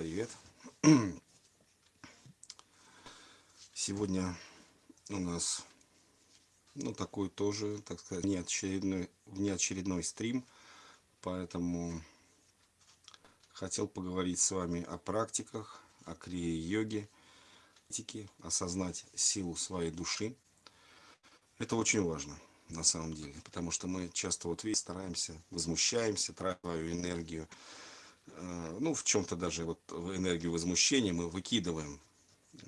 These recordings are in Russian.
привет. Сегодня у нас, ну, такой тоже, так сказать, неочередной, внеочередной стрим, поэтому хотел поговорить с вами о практиках, о крия-йоге, осознать силу своей души. Это очень важно на самом деле, потому что мы часто вот видите, стараемся, возмущаемся, тратим свою энергию, ну, в чем-то даже вот энергию возмущения мы выкидываем э,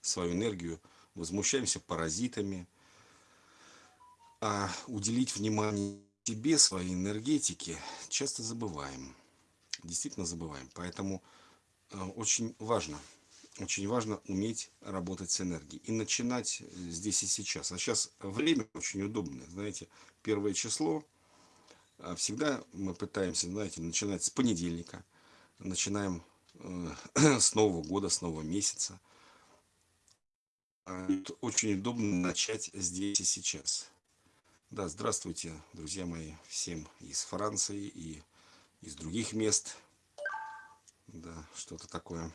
свою энергию, возмущаемся паразитами, а уделить внимание себе, своей энергетике часто забываем. Действительно забываем. Поэтому э, очень важно, очень важно уметь работать с энергией. И начинать здесь и сейчас. А сейчас время очень удобное. Знаете, первое число – всегда мы пытаемся, знаете, начинать с понедельника, начинаем э, с Нового года, с Нового месяца. А очень удобно начать здесь и сейчас. Да, здравствуйте, друзья мои, всем из Франции и из других мест. Да, что-то такое.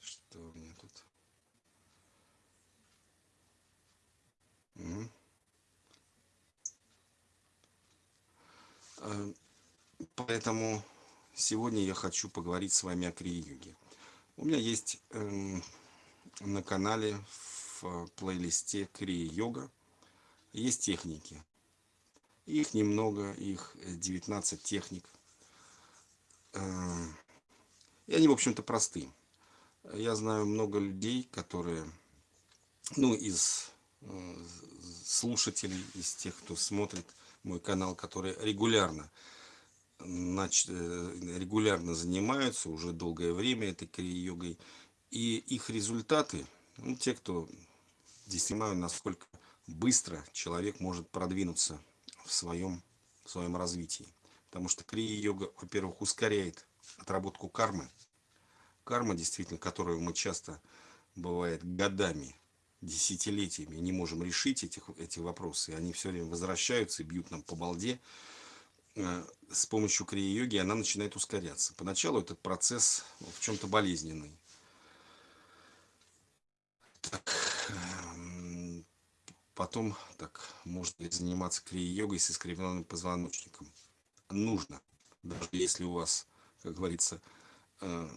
Что у меня тут? Угу. Э, поэтому сегодня я хочу поговорить с вами о крия-йоге. У меня есть э, на канале в плейлисте крия-йога есть техники. Их немного, их 19 техник. Э, и они, в общем-то, просты. Я знаю много людей, которые, ну, из э, слушателей, из тех, кто смотрит мой канал, которые регулярно. Э, регулярно занимаются уже долгое время этой крия-йогой. И их результаты, ну, те, кто действительно насколько быстро человек может продвинуться в своем, в своем развитии. Потому что крия-йога, во-первых, ускоряет отработку кармы. Карма, действительно, которую мы часто, бывает, годами десятилетиями не можем решить этих, эти вопросы. И они все время возвращаются и бьют нам по балде. Э, с помощью крия-йоги она начинает ускоряться. Поначалу этот процесс в чем-то болезненный. Так, эм, потом, так, можно ли заниматься крия-йогой с искривленным позвоночником? Нужно. Даже если у вас, как говорится, э,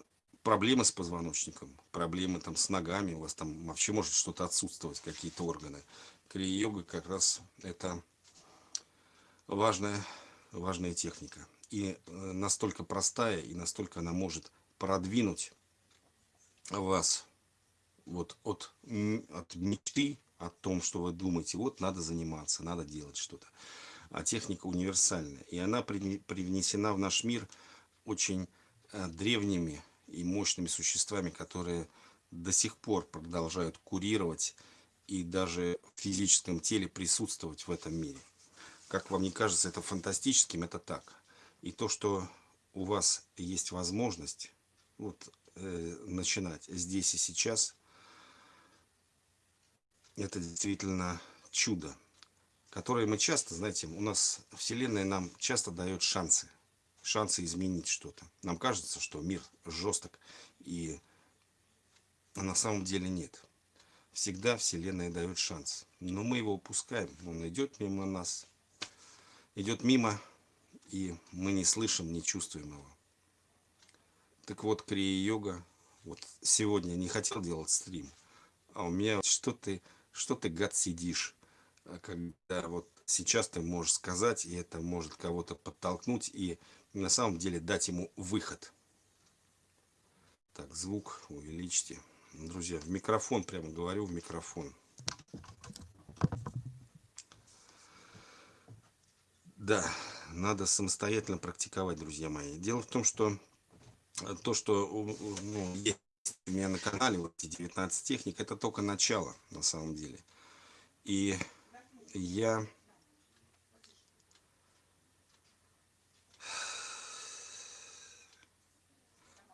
проблемы с позвоночником, проблемы там с ногами, у вас там вообще может что-то отсутствовать, какие-то органы. Крия-йога как раз это важная, важная техника. И э, настолько простая, и настолько она может продвинуть вас вот от, от мечты, о том, что вы думаете, вот надо заниматься, надо делать что-то. А техника универсальная. И она привнесена в наш мир очень э, древними и мощными существами, которые до сих пор продолжают курировать и даже в физическом теле присутствовать в этом мире. Как вам не кажется это фантастическим, это так. И то, что у вас есть возможность вот, э, начинать здесь и сейчас, это действительно чудо, которое мы часто, знаете, у нас Вселенная нам часто дает шансы шансы изменить что-то. Нам кажется, что мир жесток, и на самом деле нет. Всегда Вселенная дает шанс. Но мы его упускаем. Он идет мимо нас. Идет мимо, и мы не слышим, не чувствуем его. Так вот, крия-йога. Вот сегодня не хотел делать стрим. А у меня что ты, что ты, гад, сидишь. А когда вот сейчас ты можешь сказать, и это может кого-то подтолкнуть, и на самом деле дать ему выход. Так, звук увеличьте. Друзья, в микрофон прямо говорю, в микрофон. Да, надо самостоятельно практиковать, друзья мои. Дело в том, что то, что ну, есть у меня на канале, вот эти 19 техник, это только начало, на самом деле. И я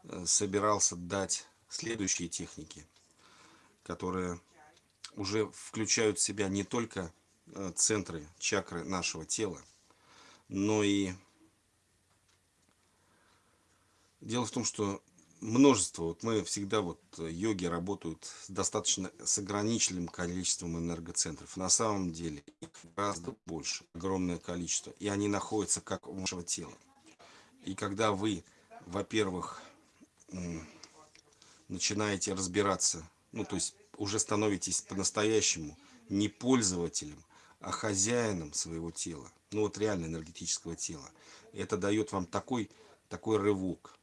Э, собирался дать следующие техники, которые уже включают в себя не только э, центры, чакры нашего тела, но и дело в том, что множество, вот мы всегда, вот йоги работают с достаточно с ограниченным количеством энергоцентров. На самом деле их гораздо больше, огромное количество. И они находятся как у вашего тела. И когда вы, во-первых, начинаете разбираться, ну то есть уже становитесь по-настоящему не пользователем, а хозяином своего тела, ну вот реально энергетического тела. Это дает вам такой, такой рывок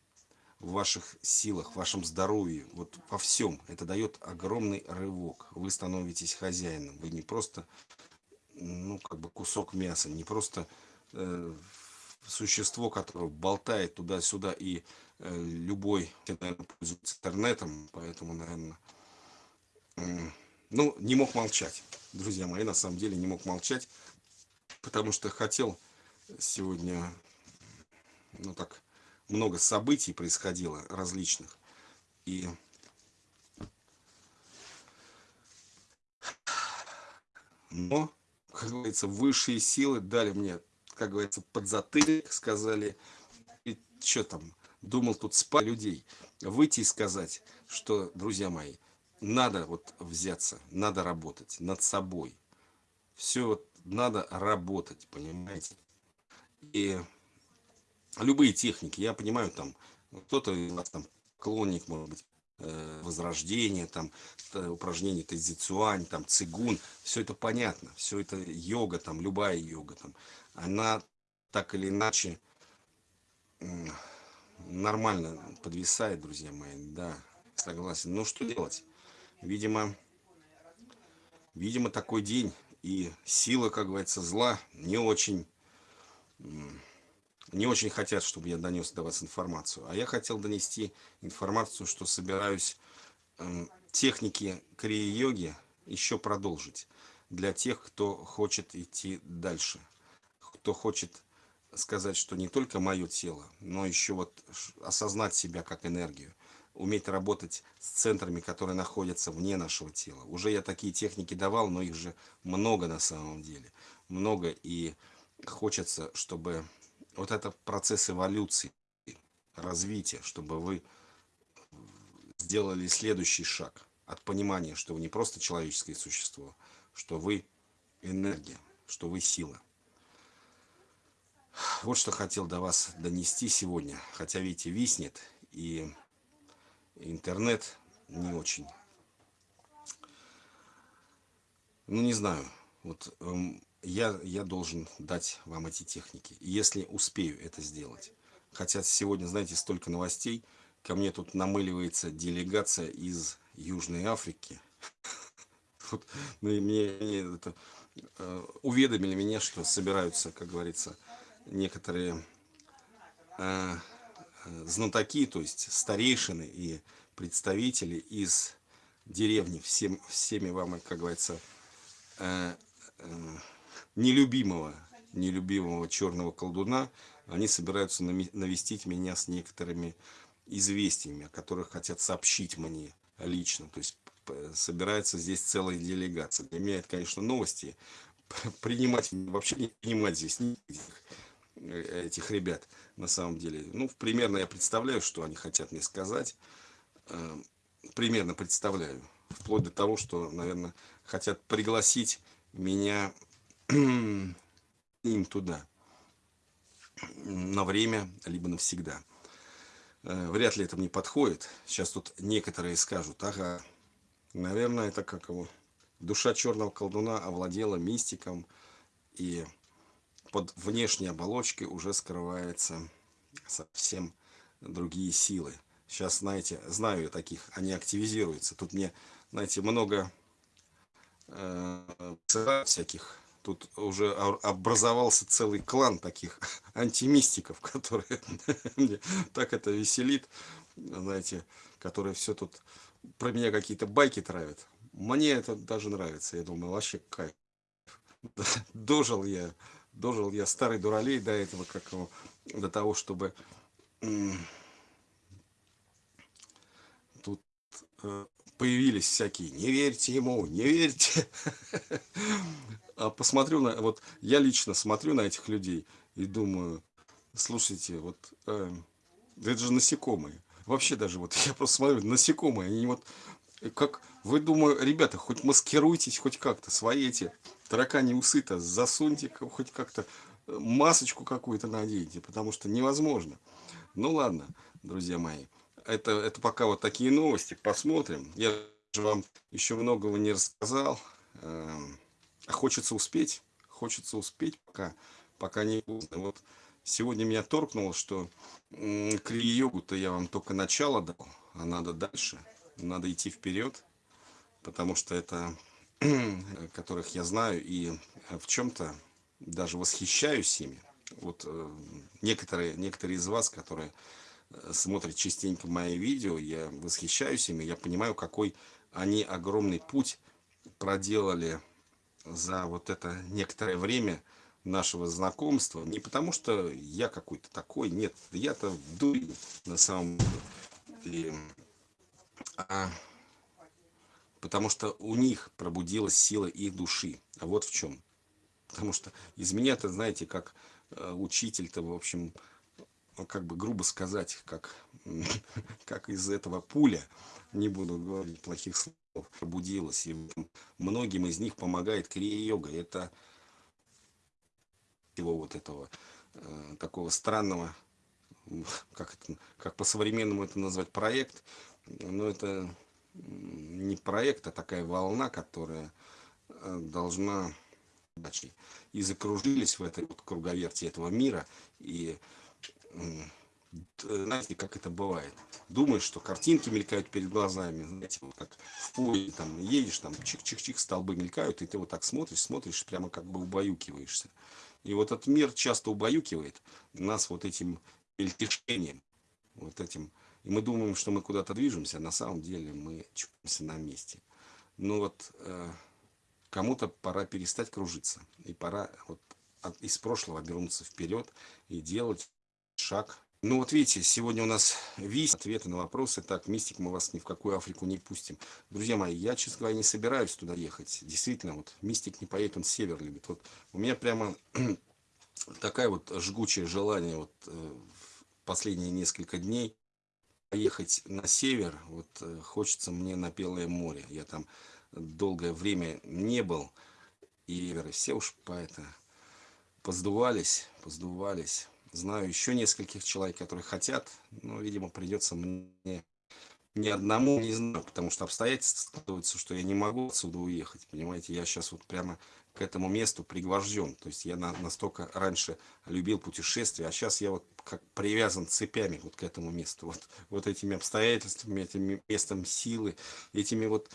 в ваших силах, в вашем здоровье, вот во всем. Это дает огромный рывок. Вы становитесь хозяином. Вы не просто, ну, как бы кусок мяса, не просто э, существо, которое болтает туда-сюда и э, любой, наверное, пользуется интернетом, поэтому, наверное, э, ну, не мог молчать, друзья мои, на самом деле не мог молчать, потому что хотел сегодня, ну так, много событий происходило различных. И но, как говорится, высшие силы дали мне, как говорится, подзатыльник, сказали, и что там, думал тут спать людей, выйти и сказать, что, друзья мои, надо вот взяться, надо работать над собой. Все вот надо работать, понимаете? И любые техники, я понимаю, там, кто-то из вас там клонник, может быть, э, возрождение, там, упражнения тайзицуань, там, цигун, все это понятно, все это йога, там, любая йога, там, она так или иначе нормально подвисает, друзья мои, да, согласен. Ну, что делать? Видимо, видимо, такой день, и сила, как говорится, зла не очень не очень хотят, чтобы я донес до вас информацию. А я хотел донести информацию, что собираюсь э, техники крия-йоги еще продолжить. Для тех, кто хочет идти дальше. Кто хочет сказать, что не только мое тело, но еще вот осознать себя как энергию. Уметь работать с центрами, которые находятся вне нашего тела. Уже я такие техники давал, но их же много на самом деле. Много и хочется, чтобы вот это процесс эволюции, развития, чтобы вы сделали следующий шаг от понимания, что вы не просто человеческое существо, что вы энергия, что вы сила. Вот что хотел до вас донести сегодня. Хотя, видите, виснет, и интернет не очень. Ну, не знаю. Вот эм, я, я должен дать вам эти техники, если успею это сделать. Хотя сегодня, знаете, столько новостей, ко мне тут намыливается делегация из Южной Африки. Вот, ну, мне это, э, уведомили меня, что собираются, как говорится, некоторые э, знатоки, то есть старейшины и представители из деревни, всем, всеми вам, как говорится, э, э, нелюбимого, нелюбимого черного колдуна, они собираются навестить меня с некоторыми известиями, о которых хотят сообщить мне лично. То есть собирается здесь целая делегация. Для меня это, конечно, новости. Принимать, вообще не принимать здесь никаких э, этих ребят, на самом деле. Ну, примерно я представляю, что они хотят мне сказать. Э, примерно представляю. Вплоть до того, что, наверное, хотят пригласить меня им туда на время, либо навсегда. Э, вряд ли это мне подходит. Сейчас тут некоторые скажут, ага, наверное, это как его, душа черного колдуна овладела мистиком, и под внешней оболочкой уже скрывается совсем другие силы. Сейчас, знаете, знаю я таких, они активизируются. Тут мне, знаете, много э, всяких тут уже образовался целый клан таких антимистиков, которые мне так это веселит, знаете, которые все тут про меня какие-то байки травят. Мне это даже нравится, я думаю, вообще кайф. Дожил я, дожил я старый дуралей до этого, как его, до того, чтобы тут э, появились всякие, не верьте ему, не верьте. А посмотрю на, вот я лично смотрю на этих людей и думаю, слушайте, вот э, это же насекомые. Вообще даже вот я просто смотрю, насекомые, они вот как вы думаю, ребята, хоть маскируйтесь хоть как-то, свои эти таракани усы-то засуньте хоть как-то э, масочку какую-то наденьте, потому что невозможно. Ну ладно, друзья мои, это, это пока вот такие новости, посмотрим. Я же вам еще многого не рассказал, эм, а хочется успеть, хочется успеть, пока, пока не поздно. Вот сегодня меня торкнуло, что крии-йогу-то я вам только начало дал, а надо дальше надо идти вперед, потому что это, которых я знаю и в чем-то даже восхищаюсь ими. Вот э, некоторые, некоторые из вас, которые э, смотрят частенько мои видео, я восхищаюсь ими, я понимаю, какой они огромный путь проделали за вот это некоторое время нашего знакомства. Не потому, что я какой-то такой, нет, я-то дурень на самом деле а потому что у них пробудилась сила их души. А вот в чем. Потому что из меня-то, знаете, как э, учитель-то, в общем, ну, как бы грубо сказать, как, как из этого пуля, не буду говорить плохих слов, пробудилась. И многим из них помогает крия-йога. Это его вот этого э, такого странного, как, это, как по-современному это назвать, проект, но это не проект, а такая волна, которая э, должна и закружились в этой вот круговерти этого мира и знаете, как это бывает. Думаешь, что картинки мелькают перед глазами, знаете, вот как в поле, там, едешь, там, чих-чих-чих, столбы мелькают, и ты вот так смотришь, смотришь, прямо как бы убаюкиваешься. И вот этот мир часто убаюкивает нас вот этим мельтешением, вот этим и мы думаем, что мы куда-то движемся, а на самом деле мы чупимся на месте. Ну вот, э, кому-то пора перестать кружиться. И пора вот от, из прошлого обернуться вперед и делать шаг. Ну вот видите, сегодня у нас весь ответы на вопросы. Так, мистик, мы вас ни в какую Африку не пустим. Друзья мои, я, честно говоря, не собираюсь туда ехать. Действительно, вот мистик не поедет, он север любит. Вот у меня прямо такая вот жгучее желание вот э, последние несколько дней поехать на север, вот э, хочется мне на Белое море. Я там долгое время не был, и все уж по это поздувались, поздувались. Знаю еще нескольких человек, которые хотят, но, видимо, придется мне ни одному, не знаю, потому что обстоятельства складываются, что я не могу отсюда уехать, понимаете, я сейчас вот прямо к этому месту пригвожден. То есть я на, настолько раньше любил путешествия, а сейчас я вот как привязан цепями вот к этому месту. Вот, вот этими обстоятельствами, этим местом силы, этими вот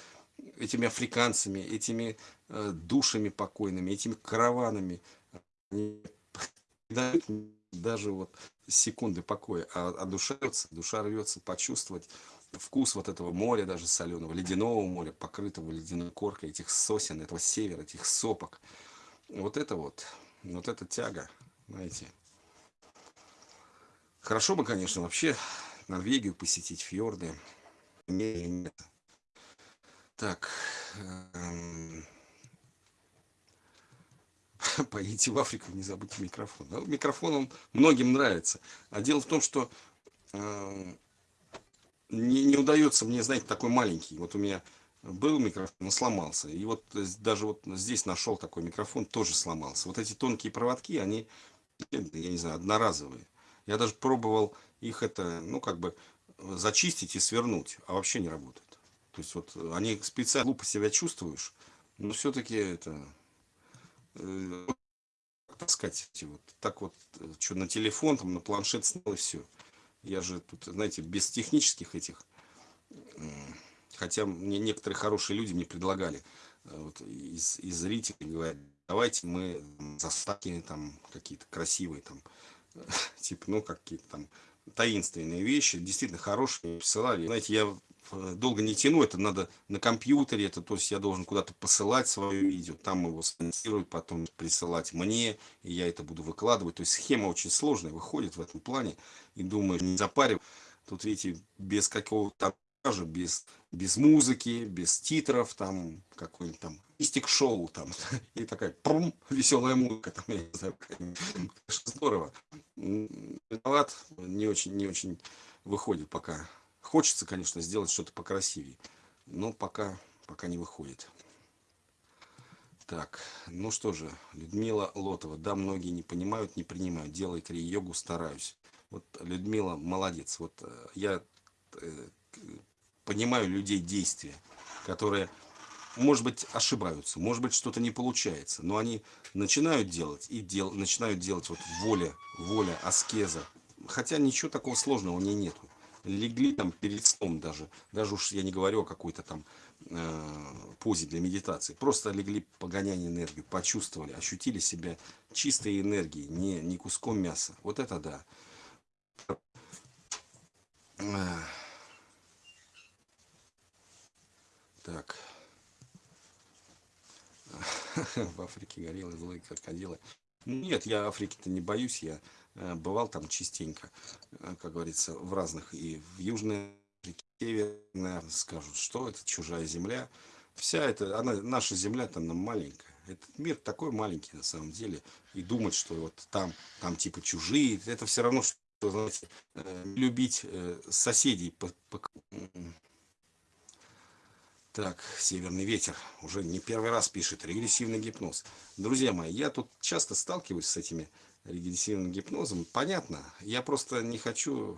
этими африканцами, этими э, душами покойными, этими караванами. Они дают даже вот секунды покоя, а, а душа рвется, душа рвется почувствовать вкус вот этого моря, даже соленого, ледяного моря, покрытого ледяной коркой, этих сосен, этого севера, этих сопок. Вот это вот, вот эта тяга, знаете. Хорошо бы, конечно, вообще Норвегию посетить, фьорды. Нет. Так. Эм, поедете в Африку, не забудьте микрофон. Ну, микрофон, он многим нравится. А дело в том, что эм, не, не удается мне, знаете, такой маленький. Вот у меня был микрофон, но сломался. И вот даже вот здесь нашел такой микрофон, тоже сломался. Вот эти тонкие проводки, они, я не знаю, одноразовые. Я даже пробовал их это, ну, как бы зачистить и свернуть, а вообще не работают. То есть вот они специально глупо себя чувствуешь, но все-таки это, э, так сказать, вот так вот, э, что на телефон, там, на планшет снял и все. Я же тут, знаете, без технических этих, хотя мне некоторые хорошие люди мне предлагали, э, вот, из, из зрителей говорят, давайте мы заставки там какие-то красивые, там, типа, ну, какие-то там таинственные вещи, действительно хорошие, присылали. Знаете, я Э, долго не тяну, это надо на компьютере, это то есть я должен куда-то посылать свое видео, там его спонсируют, потом присылать мне, и я это буду выкладывать. То есть схема очень сложная выходит в этом плане, и думаю, не запарив. Тут, видите, без какого-то даже без, без музыки, без титров, там какой-нибудь там истик шоу там и такая прум, веселая музыка там я не знаю здорово. Виноват не очень не очень выходит пока. Хочется конечно сделать что-то покрасивее но пока пока не выходит. Так ну что же людмила лотова. Да многие не понимают не принимают. Делай кри йогу стараюсь. Вот людмила молодец. Вот э, я э, понимаю людей действия которые может быть, ошибаются, может быть, что-то не получается, но они начинают делать и дел, начинают делать вот воля, воля, аскеза. Хотя ничего такого сложного у нее нету. Легли там перед сном даже, даже уж я не говорю о какой-то там э, позе для медитации. Просто легли погонять энергию, почувствовали, ощутили себя чистой энергией, не, не куском мяса. Вот это да. Так. в Африке гориллы, злые крокодилы. Нет, я Африки-то не боюсь, я э, бывал там частенько, э, как говорится, в разных, и в Южной Африке, Северной, скажут, что это чужая земля. Вся эта, она, наша земля-то она маленькая. Этот мир такой маленький на самом деле. И думать, что вот там, там типа чужие, это все равно, что, знаете, э, любить соседей по, по, так, северный ветер. Уже не первый раз пишет регрессивный гипноз. Друзья мои, я тут часто сталкиваюсь с этими регрессивным гипнозом. Понятно, я просто не хочу...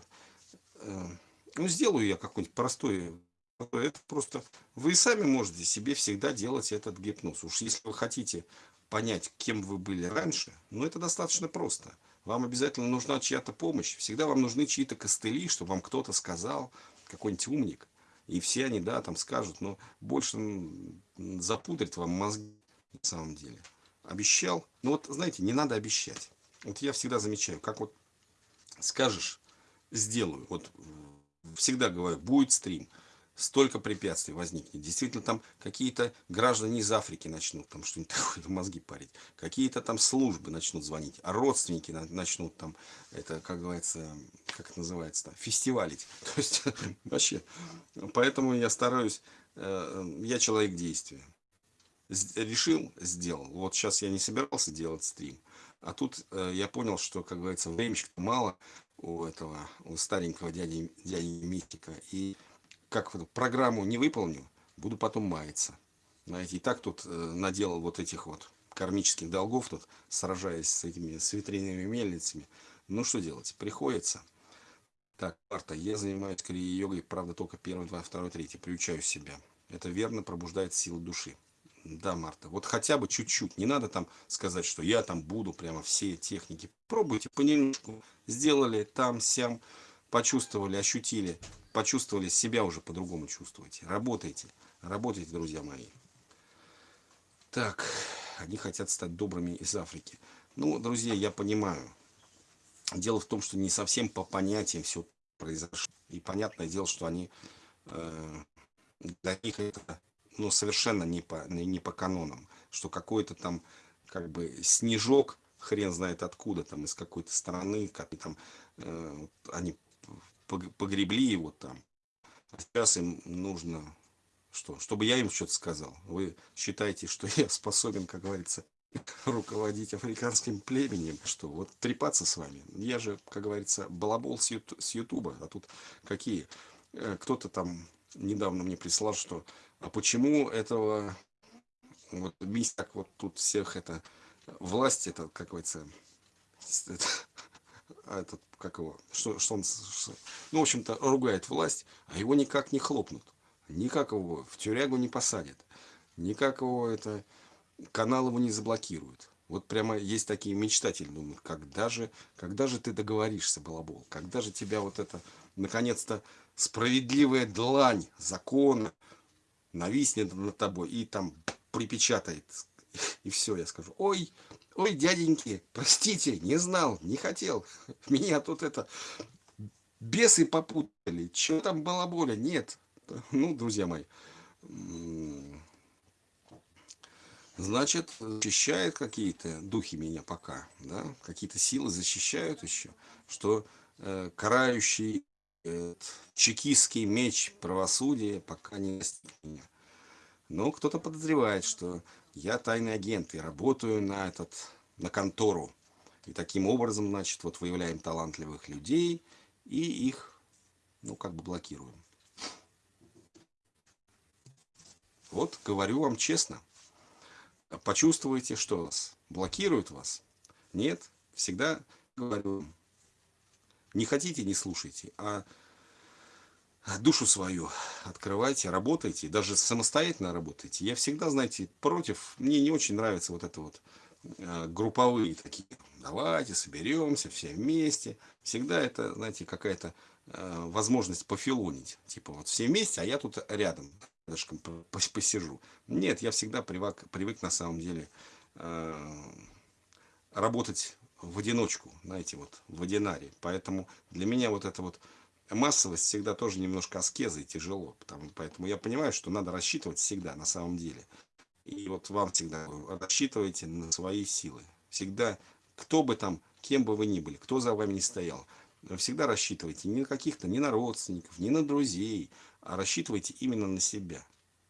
Э, ну, сделаю я какой-нибудь простой... Это просто... Вы сами можете себе всегда делать этот гипноз. Уж если вы хотите понять, кем вы были раньше, ну, это достаточно просто. Вам обязательно нужна чья-то помощь. Всегда вам нужны чьи-то костыли, чтобы вам кто-то сказал, какой-нибудь умник. И все они, да, там скажут, но больше запудрит вам мозги на самом деле. Обещал. Ну вот, знаете, не надо обещать. Вот я всегда замечаю, как вот скажешь, сделаю. Вот всегда говорю, будет стрим столько препятствий возникнет. Действительно, там какие-то граждане из Африки начнут там что-нибудь такое мозги парить. Какие-то там службы начнут звонить, а родственники начнут там, это, как говорится, как это называется, фестивалить. То есть, вообще, поэтому я стараюсь, э, я человек действия. Решил, сделал. Вот сейчас я не собирался делать стрим. А тут э, я понял, что, как говорится, времечко мало у этого, у старенького дяди, дяди Мистика. И как программу не выполню, буду потом маяться. Знаете, и так тут э, наделал вот этих вот кармических долгов, тут сражаясь с этими с ветряными мельницами. Ну что делать, приходится. Так, Марта, я занимаюсь крия-йогой, правда, только первый, два, второй, третий, приучаю себя. Это верно пробуждает силу души. Да, Марта, вот хотя бы чуть-чуть. Не надо там сказать, что я там буду прямо все техники. Пробуйте понемножку. Сделали там, сям, почувствовали, ощутили почувствовали, себя уже по-другому чувствуете. Работайте, работайте, друзья мои. Так, они хотят стать добрыми из Африки. Ну, друзья, я понимаю. Дело в том, что не совсем по понятиям все произошло. И понятное дело, что они э, для них это ну, совершенно не по, не по канонам. Что какой-то там как бы снежок, хрен знает откуда, там из какой-то страны, как там э, они погребли его там. А сейчас им нужно, что, чтобы я им что-то сказал. Вы считаете, что я способен, как говорится, руководить африканским племенем, что вот трепаться с вами. Я же, как говорится, балабол с, юту, с ютуба, а тут какие? Э, кто-то там недавно мне прислал, что а почему этого вот так вот тут всех это власть это как говорится а этот, как его, что, что он, что, ну, в общем-то, ругает власть, а его никак не хлопнут, никак его в тюрягу не посадят, никак его это, канал его не заблокируют. Вот прямо есть такие мечтатели, думают, когда же, когда же ты договоришься, балабол, когда же тебя вот это, наконец-то, справедливая длань закона нависнет над тобой и там припечатает, и все, я скажу, ой, Ой, дяденьки, простите, не знал, не хотел. Меня тут это бесы попутали. Что там балаболя? Нет. Ну, друзья мои. Значит, защищают какие-то духи меня пока, да, какие-то силы защищают еще, что э, карающий чекистский меч правосудия пока не достиг меня. Но кто-то подозревает, что я тайный агент и работаю на этот, на контору. И таким образом, значит, вот выявляем талантливых людей и их, ну, как бы блокируем. Вот, говорю вам честно. Почувствуйте, что вас блокирует вас. Нет, всегда говорю, не хотите, не слушайте, а душу свою открывайте, работайте, даже самостоятельно работайте. Я всегда, знаете, против, мне не очень нравится вот это вот э, групповые такие, давайте соберемся все вместе. Всегда это, знаете, какая-то э, возможность пофилонить. Типа вот все вместе, а я тут рядом, рядышком посижу. Нет, я всегда привык, привык на самом деле э, работать в одиночку, знаете, вот в одинаре. Поэтому для меня вот это вот массовость всегда тоже немножко аскеза и тяжело. Потому, поэтому я понимаю, что надо рассчитывать всегда, на самом деле. И вот вам всегда рассчитывайте на свои силы. Всегда, кто бы там, кем бы вы ни были, кто за вами не стоял, всегда рассчитывайте не на каких-то, не на родственников, не на друзей, а рассчитывайте именно на себя.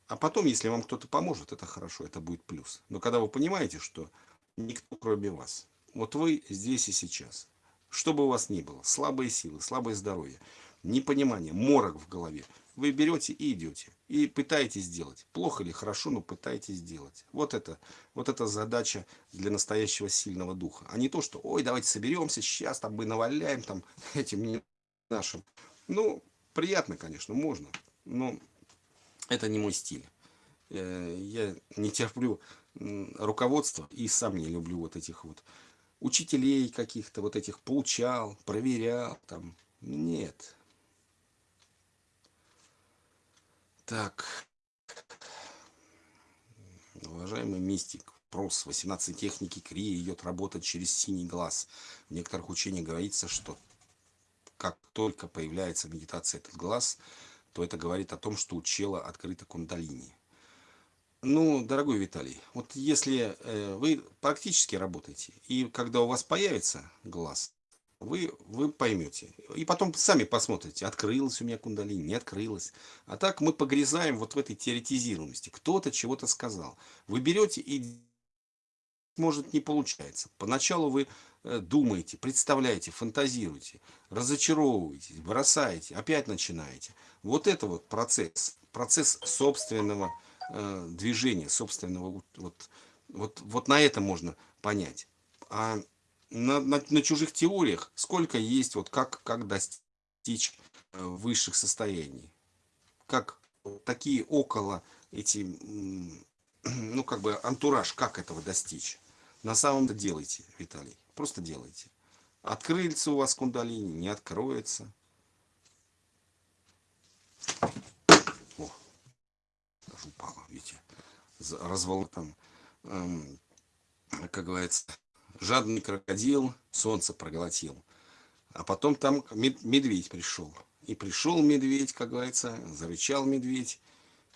А потом, если вам кто-то поможет, это хорошо, это будет плюс. Но когда вы понимаете, что никто кроме вас, вот вы здесь и сейчас, что бы у вас ни было, слабые силы, слабое здоровье, непонимание, морок в голове. Вы берете и идете. И пытаетесь сделать. Плохо или хорошо, но пытаетесь сделать. Вот это, вот это задача для настоящего сильного духа. А не то, что, ой, давайте соберемся, сейчас там мы наваляем там этим нашим. Ну, приятно, конечно, можно. Но это не мой стиль. Э, я не терплю руководство и сам не люблю вот этих вот учителей каких-то, вот этих получал, проверял, там, нет, Так. Уважаемый мистик, прос 18 техники Крии идет работать через синий глаз. В некоторых учениях говорится, что как только появляется медитация этот глаз, то это говорит о том, что у чела открыта кундалини. Ну, дорогой Виталий, вот если э, вы практически работаете, и когда у вас появится глаз, вы, вы поймете. И потом сами посмотрите, открылась у меня кундалини, не открылась. А так мы погрязаем вот в этой теоретизированности. Кто-то чего-то сказал. Вы берете и может не получается. Поначалу вы э, думаете, представляете, фантазируете, разочаровываетесь, бросаете, опять начинаете. Вот это вот процесс, процесс собственного э, движения, собственного, вот, вот, вот на это можно понять. А на, на, на чужих теориях, сколько есть, вот как, как достичь э, высших состояний. Как такие около эти, ну как бы антураж, как этого достичь. На самом деле делайте, Виталий, просто делайте. Открылся у вас кундалини, не откроется. О, даже упала, видите, развал там, эм, как говорится, жадный крокодил солнце проглотил. А потом там медведь пришел. И пришел медведь, как говорится, зарычал медведь.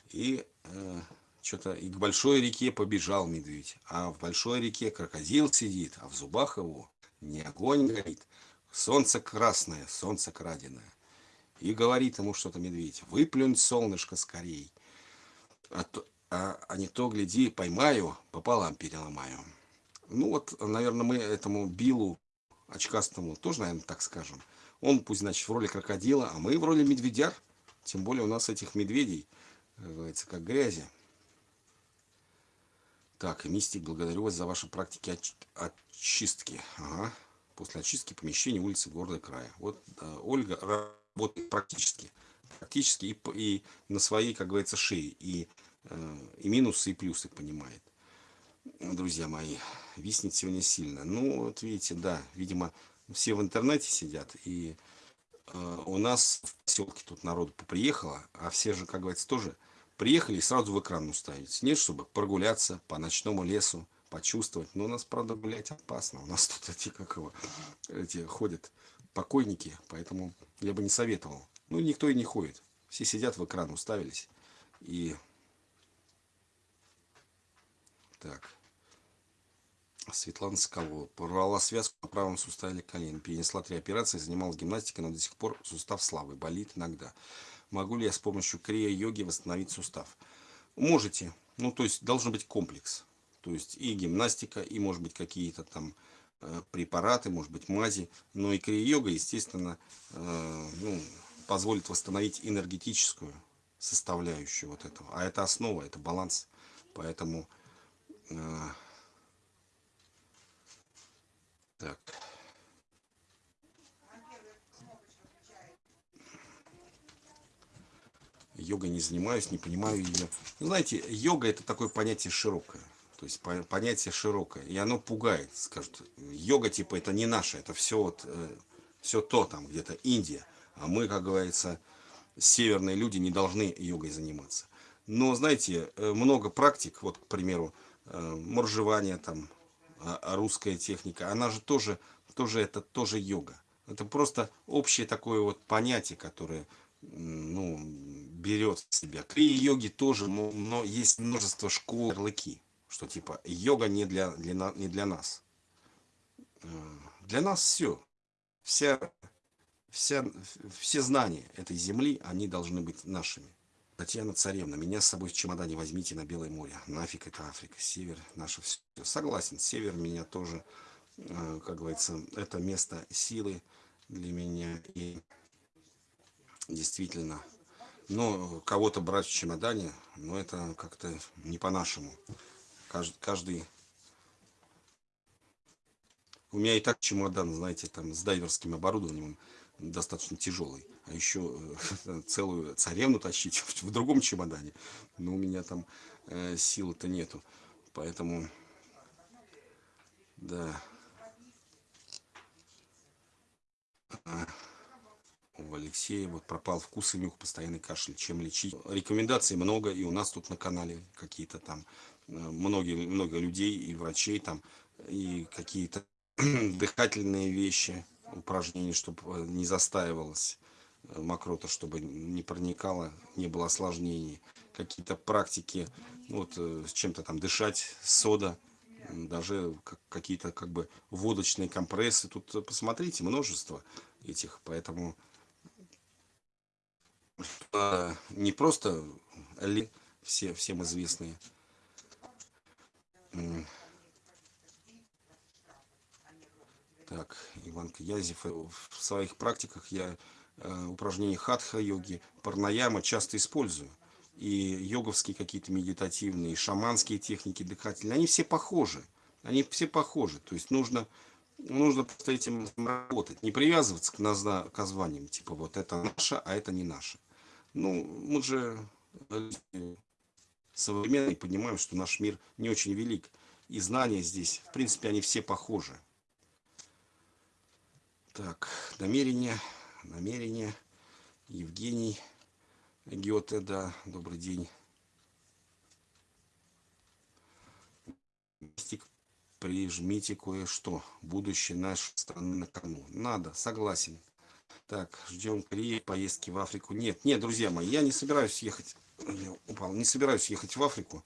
И э, что-то и к большой реке побежал медведь. А в большой реке крокодил сидит, а в зубах его не огонь горит. Солнце красное, солнце краденое. И говорит ему что-то медведь, выплюнь солнышко скорей. А, то, а, а не то, гляди, поймаю, пополам переломаю. Ну вот, наверное, мы этому Биллу, очкастому, тоже, наверное, так скажем. Он пусть, значит, в роли крокодила, а мы в роли медведяр. Тем более у нас этих медведей, как говорится, как грязи. Так, мистик, благодарю вас за ваши практики оч очистки. Ага. После очистки помещений улицы города края. Вот э, Ольга работает практически. Практически и, и на своей, как говорится, шее. И, э, и минусы, и плюсы понимает друзья мои, виснет сегодня сильно. Ну, вот видите, да, видимо, все в интернете сидят, и э, у нас в поселке тут народу приехало, а все же, как говорится, тоже приехали и сразу в экран уставить. Нет, чтобы прогуляться по ночному лесу, почувствовать. Но у нас, правда, гулять опасно. У нас тут эти, как его, эти ходят покойники, поэтому я бы не советовал. Ну, никто и не ходит. Все сидят в экран, уставились. И Так. Светлана Соколова. Порвала связку на правом суставе колена. Перенесла три операции, занималась гимнастикой, но до сих пор сустав слабый, болит иногда. Могу ли я с помощью крия-йоги восстановить сустав? Можете. Ну, то есть, должен быть комплекс. То есть, и гимнастика, и, может быть, какие-то там э, препараты, может быть, мази. Но и крия-йога, естественно, э, ну, позволит восстановить энергетическую составляющую вот этого. А это основа, это баланс. Поэтому... Э, так. Йогой не занимаюсь, не понимаю ее. Ну, знаете, йога это такое понятие широкое. То есть понятие широкое. И оно пугает. Скажут, йога типа это не наше, это все вот, э, все то там где-то Индия. А мы, как говорится, северные люди не должны йогой заниматься. Но, знаете, э, много практик, вот, к примеру, э, моржевание там, русская техника, она же тоже, тоже это тоже йога. Это просто общее такое вот понятие, которое ну, берет в себя. Крия йоги тоже, но есть множество школ, ярлыки, что типа йога не для, для, не для нас. Э, для нас все. Вся, вся, все знания этой земли, они должны быть нашими. Татьяна Царевна, меня с собой в чемодане возьмите на Белое море. Нафиг это Африка, север, наше все. Согласен, север меня тоже, э, как говорится, это место силы для меня. И действительно, но кого-то брать в чемодане, ну это как-то не по-нашему. Каждый, каждый... У меня и так чемодан, знаете, там с дайверским оборудованием достаточно тяжелый. А еще э, целую царевну тащить в другом чемодане. Но у меня там э, силы-то нету. Поэтому, да. А, у Алексея вот пропал вкус и нюх, постоянный кашель. Чем лечить? Рекомендаций много, и у нас тут на канале какие-то там, э, многие, много людей и врачей там, и какие-то дыхательные вещи упражнений, чтобы э, не застаивалась э, мокрота, чтобы не проникало, не было осложнений. Какие-то практики, вот э, с чем-то там дышать, сода, даже какие-то как бы водочные компрессы. Тут посмотрите, множество этих, поэтому не просто все, всем известные Так, Иван Князев. Э, в своих практиках я э, упражнения хатха-йоги, парнаяма часто использую. И йоговские какие-то медитативные, шаманские техники дыхательные, они все похожи. Они все похожи. То есть нужно, нужно просто этим работать. Не привязываться к, назна, к названиям, типа вот это наше, а это не наше. Ну, мы же современные понимаем, что наш мир не очень велик. И знания здесь, в принципе, они все похожи. Так, намерение, намерение. Евгений Гёте, да, добрый день. Прижмите кое-что. Будущее нашей страны на кону. Надо, согласен. Так, ждем Кореи, поездки в Африку. Нет, нет, друзья мои, я не собираюсь ехать. Я упал, не собираюсь ехать в Африку.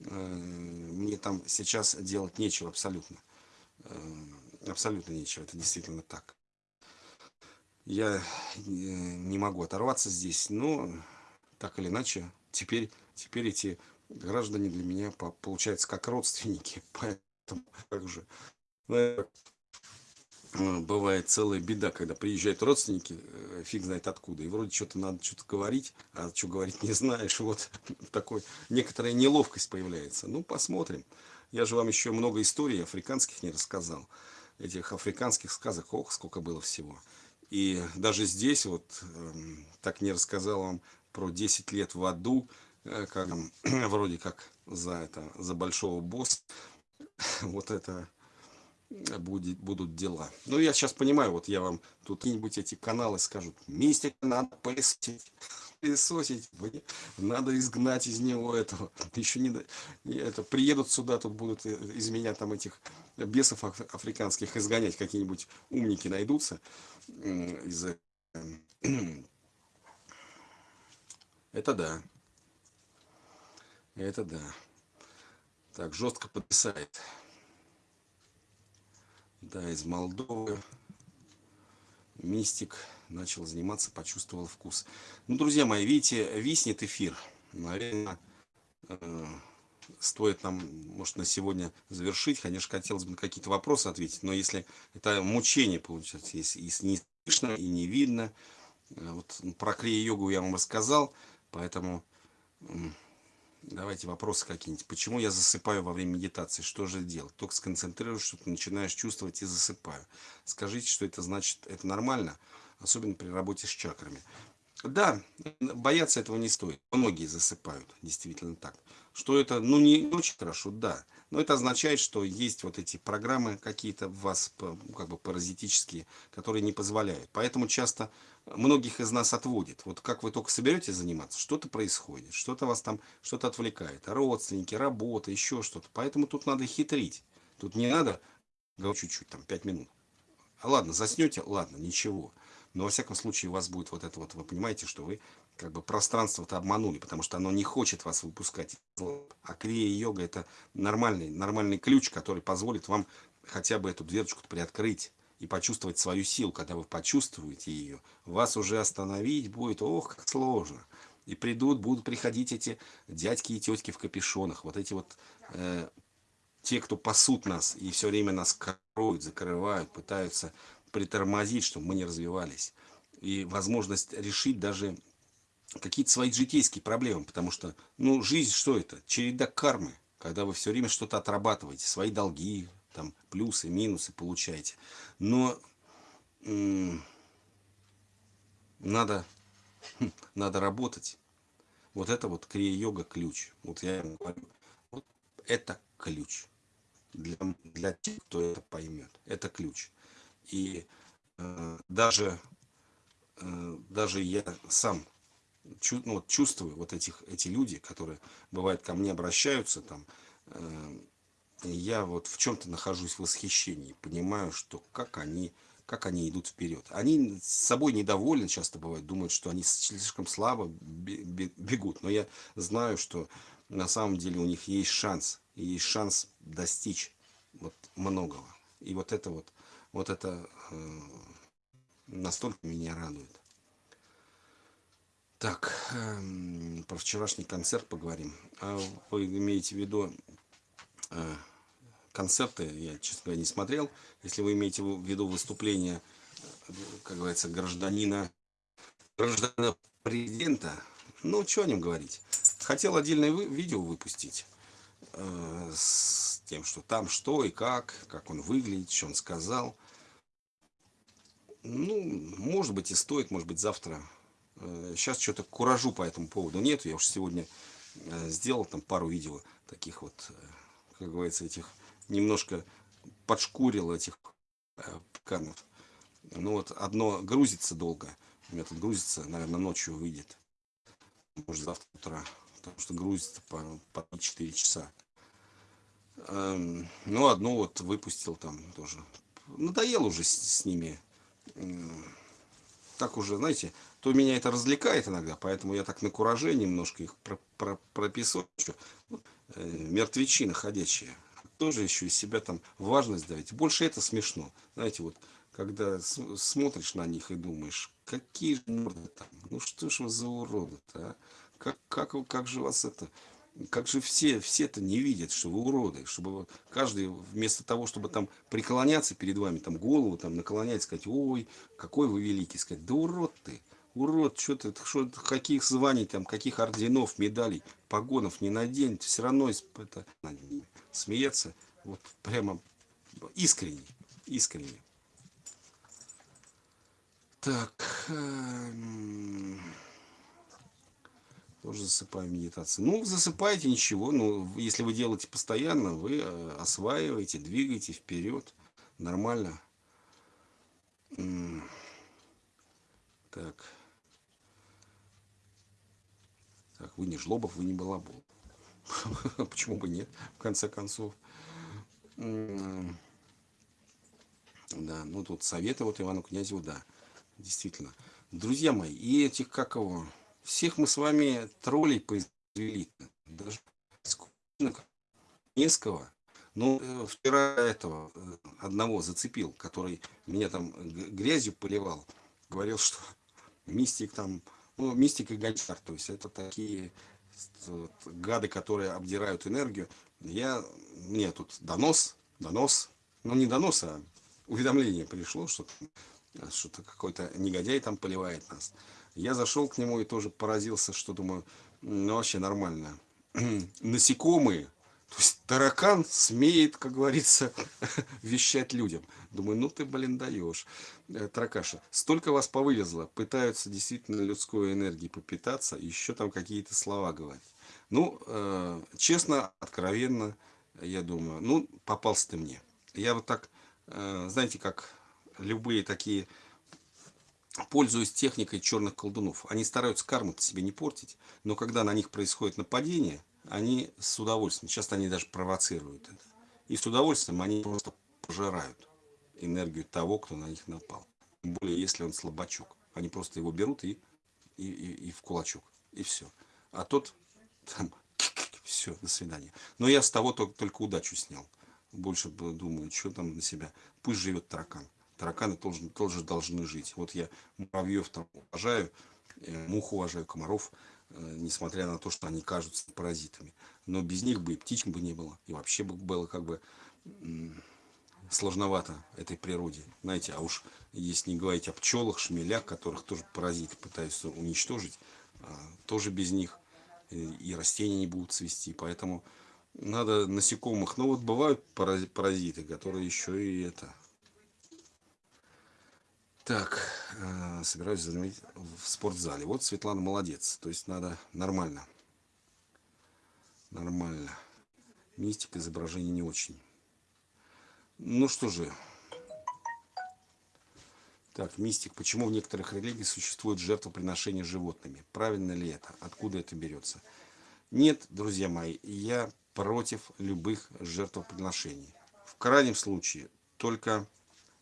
Э, мне там сейчас делать нечего абсолютно. Э, абсолютно нечего, это действительно так я э, не могу оторваться здесь, но так или иначе, теперь, теперь эти граждане для меня получаются как родственники, поэтому как же ну, бывает целая беда, когда приезжают родственники, э, фиг знает откуда, и вроде что-то надо что-то говорить, а что говорить не знаешь, вот такой некоторая неловкость появляется. Ну, посмотрим. Я же вам еще много историй африканских не рассказал, этих африканских сказок, ох, сколько было всего. И даже здесь вот эм, так не рассказал вам про 10 лет в аду, э, как вроде как за это, за большого босса. Вот это будет, будут дела. Ну, я сейчас понимаю, вот я вам тут какие-нибудь эти каналы скажут, мистик надо пылесосить, пылесосить, надо изгнать из него этого. Еще не, это, приедут сюда, тут будут э, из меня там этих бесов африканских изгонять, какие-нибудь умники найдутся из это да. Это да. Так, жестко подписает. Да, из Молдовы. Мистик начал заниматься, почувствовал вкус. Ну, друзья мои, видите, виснет эфир. Наверное, э, стоит нам, может, на сегодня завершить. Конечно, хотелось бы на какие-то вопросы ответить, но если это мучение получается, если, если не слышно и не видно, э, вот про крия-йогу я вам рассказал, поэтому давайте вопросы какие-нибудь. Почему я засыпаю во время медитации? Что же делать? Только сконцентрируешь, что-то начинаешь чувствовать и засыпаю. Скажите, что это значит, это нормально, особенно при работе с чакрами. Да, бояться этого не стоит. Многие засыпают, действительно так. Что это, ну, не очень хорошо, да. Но это означает, что есть вот эти программы какие-то в вас, как бы паразитические, которые не позволяют. Поэтому часто многих из нас отводит. Вот как вы только соберетесь заниматься, что-то происходит, что-то вас там, что-то отвлекает. Родственники, работа, еще что-то. Поэтому тут надо хитрить. Тут не надо, говорю чуть-чуть, там, 5 минут. А ладно, заснете, ладно, ничего. Но во всяком случае у вас будет вот это вот, вы понимаете, что вы как бы пространство-то обманули, потому что оно не хочет вас выпускать. А крия-йога это нормальный, нормальный ключ, который позволит вам хотя бы эту дверочку приоткрыть и почувствовать свою силу. Когда вы почувствуете ее, вас уже остановить будет, ох, как сложно. И придут, будут приходить эти дядьки и тетки в капюшонах, вот эти вот э, те, кто пасут нас и все время нас кроют, закрывают, пытаются притормозить, чтобы мы не развивались. И возможность решить даже какие-то свои житейские проблемы. Потому что, ну, жизнь что это? Череда кармы. Когда вы все время что-то отрабатываете, свои долги, там, плюсы, минусы получаете. Но надо, надо работать. Вот это вот крия-йога ключ. Вот я говорю, вот это ключ. Для, для тех, кто это поймет. Это ключ. И э, даже, э, даже я сам чу, ну, вот, чувствую вот этих, эти люди, которые бывает ко мне обращаются, там, э, я вот в чем-то нахожусь в восхищении, понимаю, что как они, как они идут вперед. Они с собой недовольны, часто бывает, думают, что они слишком слабо бегут, но я знаю, что на самом деле у них есть шанс, есть шанс достичь вот многого. И вот это вот вот это э, настолько меня радует. Так, э, про вчерашний концерт поговорим. А вы имеете в виду э, концерты, я, честно говоря, не смотрел. Если вы имеете в виду выступление, как говорится, гражданина, гражданина президента, ну, что о нем говорить. Хотел отдельное видео выпустить э, с тем, что там что и как, как он выглядит, что он сказал. Ну, может быть и стоит, может быть завтра. Сейчас э, что-то куражу по этому поводу нет. Я уж сегодня э, сделал там пару видео таких вот, э, как говорится, этих немножко подшкурил этих канов. Ну вот одно грузится долго. У меня тут грузится, наверное, ночью выйдет. Может завтра утра. Потому что грузится по, по 4 часа. Эм, ну, одно вот выпустил там тоже. Надоел уже с, с ними так уже, знаете, то меня это развлекает иногда, поэтому я так на кураже немножко их про про прописываю. Э, мертвечины ходячие. Тоже еще из себя там важность давить. Больше это смешно. Знаете, вот, когда смотришь на них и думаешь, какие же там, ну что ж вы за уроды а? Как, как, как же вас это как же все, все-то не видят, что вы уроды, чтобы каждый вместо того, чтобы там преклоняться перед вами, там голову там наклонять, сказать, ой, какой вы великий, сказать, да урод ты, урод, что ты, что, каких званий, там, каких орденов, медалей, погонов не надень, все равно это, смеяться, вот прямо искренне, искренне. Так, эм, тоже засыпаю медитации. Ну, засыпаете, ничего. Ну, если вы делаете постоянно, вы э, осваиваете, двигаете вперед. Нормально. Так. Так, вы не жлобов, вы не балабол. Почему бы нет, в конце концов. Да, ну тут советы вот Ивану Князеву, да, действительно. Друзья мои, и этих, как его, всех мы с вами троллей произвели. Даже Неского Ну, э, вчера этого э, одного зацепил, который меня там грязью поливал. Говорил, что мистик там, ну, мистик и гончар, то есть это такие вот, гады, которые обдирают энергию. Я, мне тут донос, донос, ну не донос, а уведомление пришло, что что-то какой-то негодяй там поливает нас. Я зашел к нему и тоже поразился, что думаю, ну вообще нормально. Насекомые, то есть таракан смеет, как говорится, вещать людям. Думаю, ну ты, блин, даешь. Э, таракаша, столько вас повылезло, пытаются действительно людской энергией попитаться, еще там какие-то слова говорить. Ну, э, честно, откровенно, я думаю, ну, попался ты мне. Я вот так, э, знаете, как любые такие, пользуясь техникой черных колдунов, они стараются карму себе не портить, но когда на них происходит нападение, они с удовольствием, часто они даже провоцируют это, и с удовольствием они просто пожирают энергию того, кто на них напал. Тем более, если он слабачок. Они просто его берут и, и, и, и в кулачок. И все. А тот там, все, до свидания. Но я с того только, только удачу снял. Больше думаю, что там на себя. Пусть живет таракан. Тараканы тоже, тоже должны жить. Вот я муравьев там уважаю, э, мух уважаю, комаров, э, несмотря на то, что они кажутся паразитами. Но без них бы и птичек бы не было. И вообще бы было как бы сложновато этой природе. Знаете, а уж если не говорить о пчелах, шмелях, которых тоже паразиты пытаются уничтожить, а, тоже без них и растения не будут цвести. Поэтому надо насекомых. Но вот бывают паразиты, которые еще и это... Так, э, собираюсь заметить в спортзале. Вот Светлана молодец. То есть надо нормально. Нормально. Мистика изображения не очень. Ну что же. Так, мистик. Почему в некоторых религиях существует жертвоприношение животными? Правильно ли это? Откуда это берется? Нет, друзья мои, я против любых жертвоприношений. В крайнем случае, только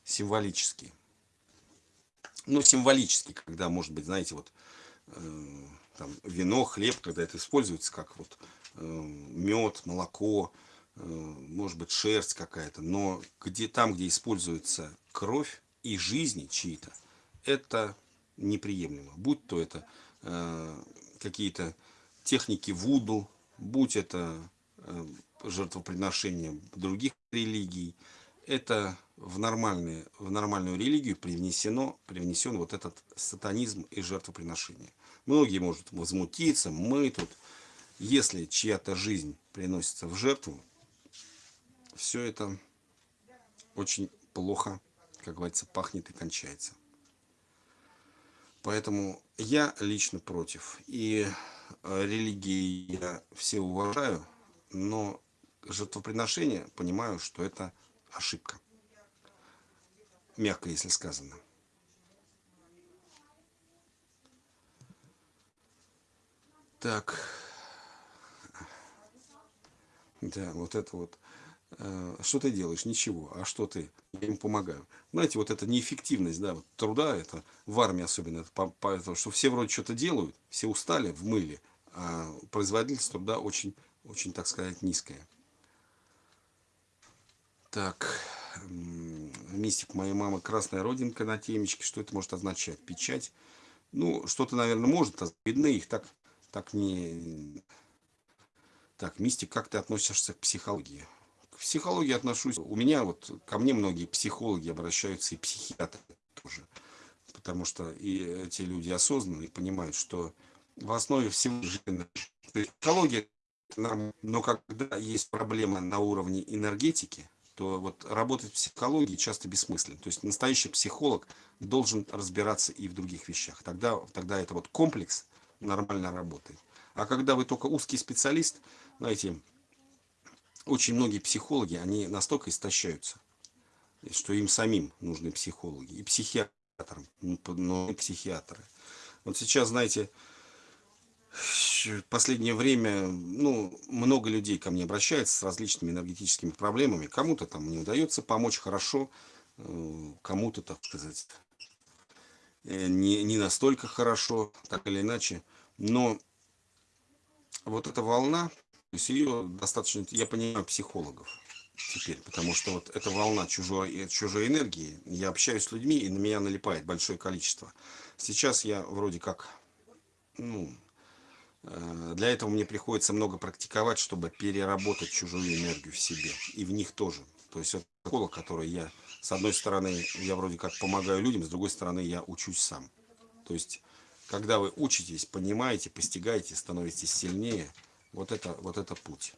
символически. Ну, символически, когда, может быть, знаете, вот э, там, вино, хлеб, когда это используется как вот э, мед, молоко, Э, может быть, шерсть какая-то, но где, там, где используется кровь и жизни чьи-то, это неприемлемо. Будь то это э, какие-то техники вуду, будь это э, жертвоприношения других религий, это в, нормальные, в нормальную религию привнесено, привнесен вот этот сатанизм и жертвоприношение. Многие могут возмутиться, мы тут, если чья-то жизнь приносится в жертву, все это очень плохо, как говорится, пахнет и кончается. Поэтому я лично против. И э, религии я все уважаю, но жертвоприношение понимаю, что это ошибка. Мягко, если сказано. Так. Да, вот это вот Э, что ты делаешь? Ничего. А что ты? Я им помогаю. Знаете, вот эта неэффективность да, вот труда, это в армии особенно, это по, по, что все вроде что-то делают, все устали, в мыле, а производительность труда очень, очень, так сказать, низкая. Так, мистик моей мамы, красная родинка на темечке, что это может означать? Печать? Ну, что-то, наверное, может, видны их так, так не... Так, мистик, как ты относишься к психологии? психологии отношусь. У меня вот ко мне многие психологи обращаются и психиатры тоже. Потому что и эти люди осознанные понимают, что в основе всего жизни психология но когда есть проблема на уровне энергетики, то вот работать в психологии часто бессмысленно. То есть настоящий психолог должен разбираться и в других вещах. Тогда, тогда это вот комплекс нормально работает. А когда вы только узкий специалист, знаете, очень многие психологи, они настолько истощаются, что им самим нужны психологи. И психиатрам, но и психиатры. Вот сейчас, знаете, в последнее время, ну, много людей ко мне обращаются с различными энергетическими проблемами. Кому-то там не удается помочь хорошо, э, кому-то, так сказать, э, не, не настолько хорошо, так или иначе. Но вот эта волна то есть ее достаточно, я понимаю, психологов. теперь, потому что вот эта волна чужой, чужой энергии, я общаюсь с людьми, и на меня налипает большое количество. Сейчас я вроде как, ну, э, для этого мне приходится много практиковать, чтобы переработать чужую энергию в себе, и в них тоже. То есть это школа, которой я, с одной стороны, я вроде как помогаю людям, с другой стороны, я учусь сам. То есть, когда вы учитесь, понимаете, постигаете, становитесь сильнее, вот это, вот это путь.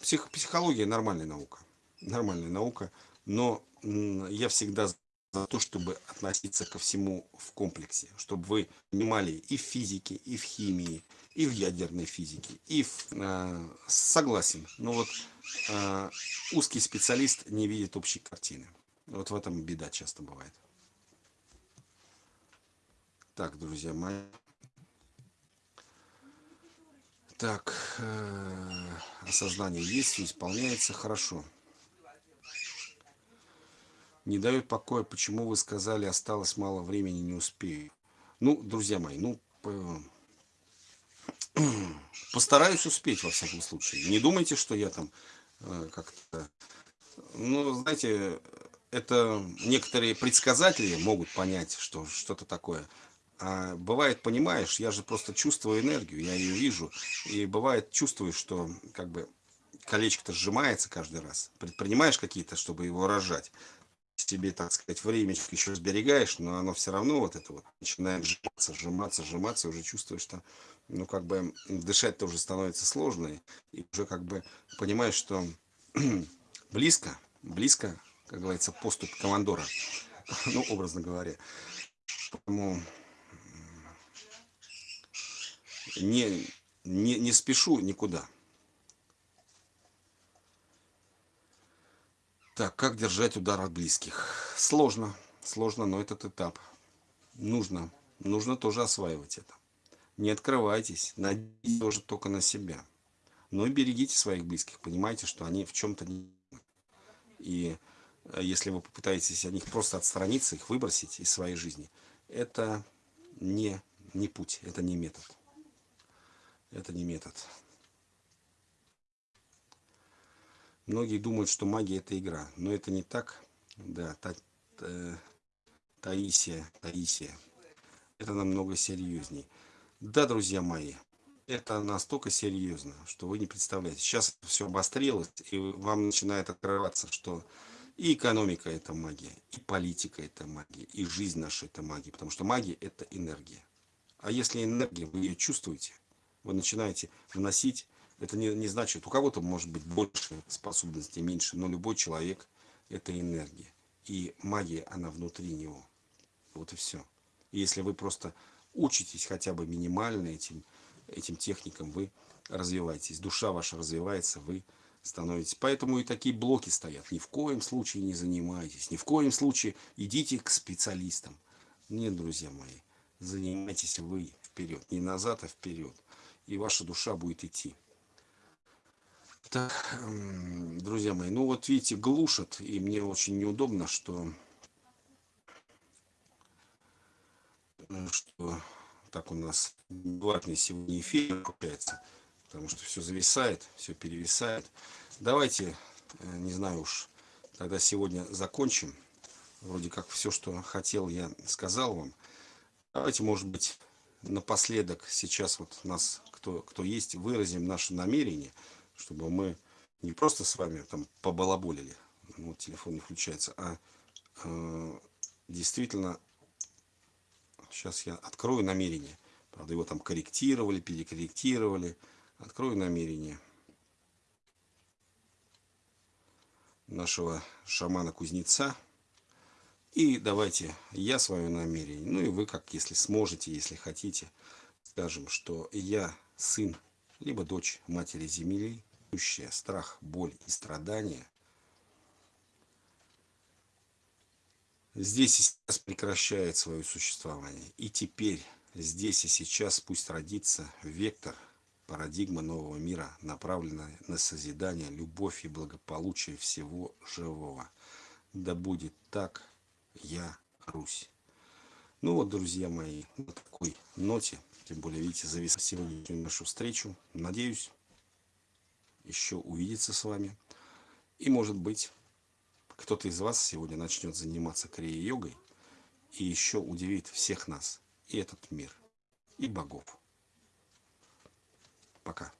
Псих, психология нормальная наука нормальная наука, но я всегда за то, чтобы относиться ко всему в комплексе, чтобы вы понимали и в физике, и в химии, и в ядерной физике, и в... Э, согласен, но вот э, узкий специалист не видит общей картины. Вот в этом беда часто бывает. Так, друзья мои. Так, э, осознание есть, все исполняется хорошо не дает покоя, почему вы сказали, осталось мало времени, не успею. Ну, друзья мои, ну, постараюсь успеть, во всяком случае. Не думайте, что я там э, как-то... Ну, знаете, это некоторые предсказатели могут понять, что что-то такое. А бывает, понимаешь, я же просто чувствую энергию, я ее вижу. И бывает, чувствую, что как бы колечко-то сжимается каждый раз. Предпринимаешь какие-то, чтобы его рожать себе, так сказать, времечко еще сберегаешь, но оно все равно вот это вот начинает сжиматься, сжиматься, сжиматься, и уже чувствуешь, что, ну, как бы дышать тоже становится сложно, и уже как бы понимаешь, что близко, близко, как говорится, поступ командора, ну, образно говоря. Поэтому не, не, не спешу никуда. Так, как держать удар от близких? Сложно, сложно, но этот этап нужно, нужно тоже осваивать это. Не открывайтесь, надейтесь тоже только на себя. Но и берегите своих близких, понимаете, что они в чем-то не... И э, если вы попытаетесь от них просто отстраниться, их выбросить из своей жизни, это не, не путь, это не метод. Это не метод. Многие думают, что магия это игра, но это не так. Да, та, та, Таисия, Таисия. Это намного серьезней. Да, друзья мои, это настолько серьезно, что вы не представляете. Сейчас все обострилось, и вам начинает открываться, что и экономика это магия, и политика это магия, и жизнь наша это магия. Потому что магия это энергия. А если энергия, вы ее чувствуете, вы начинаете вносить это не, не значит, у кого-то может быть больше способностей, меньше, но любой человек это энергия. И магия, она внутри него. Вот и все. И если вы просто учитесь хотя бы минимально этим, этим техникам, вы развиваетесь. Душа ваша развивается, вы становитесь. Поэтому и такие блоки стоят. Ни в коем случае не занимайтесь. Ни в коем случае идите к специалистам. Нет, друзья мои, занимайтесь вы вперед. Не назад, а вперед. И ваша душа будет идти. Так, друзья мои, ну вот видите, глушат, и мне очень неудобно, что, э, что так у нас бесплатный сегодня эфир получается, потому что все зависает, все перевисает. Давайте, э, не знаю уж, тогда сегодня закончим. Вроде как все, что хотел, я сказал вам. Давайте, может быть, напоследок сейчас вот нас, кто, кто есть, выразим наше намерение – чтобы мы не просто с вами там побалаболили, ну, телефон не включается, а э, действительно, сейчас я открою намерение, правда его там корректировали, перекорректировали, открою намерение нашего шамана-кузнеца, и давайте я свое намерение, ну и вы как, если сможете, если хотите, скажем, что я сын, либо дочь матери земли, страх, боль и страдания, здесь и сейчас прекращает свое существование. И теперь, здесь и сейчас пусть родится вектор, парадигма нового мира, направленная на созидание, любовь и благополучие всего живого. Да будет так, я Русь. Ну вот, друзья мои, на такой ноте, тем более, видите, завис сегодняшнюю нашу встречу. Надеюсь, еще увидеться с вами. И может быть, кто-то из вас сегодня начнет заниматься крия-йогой и еще удивит всех нас, и этот мир, и богов. Пока.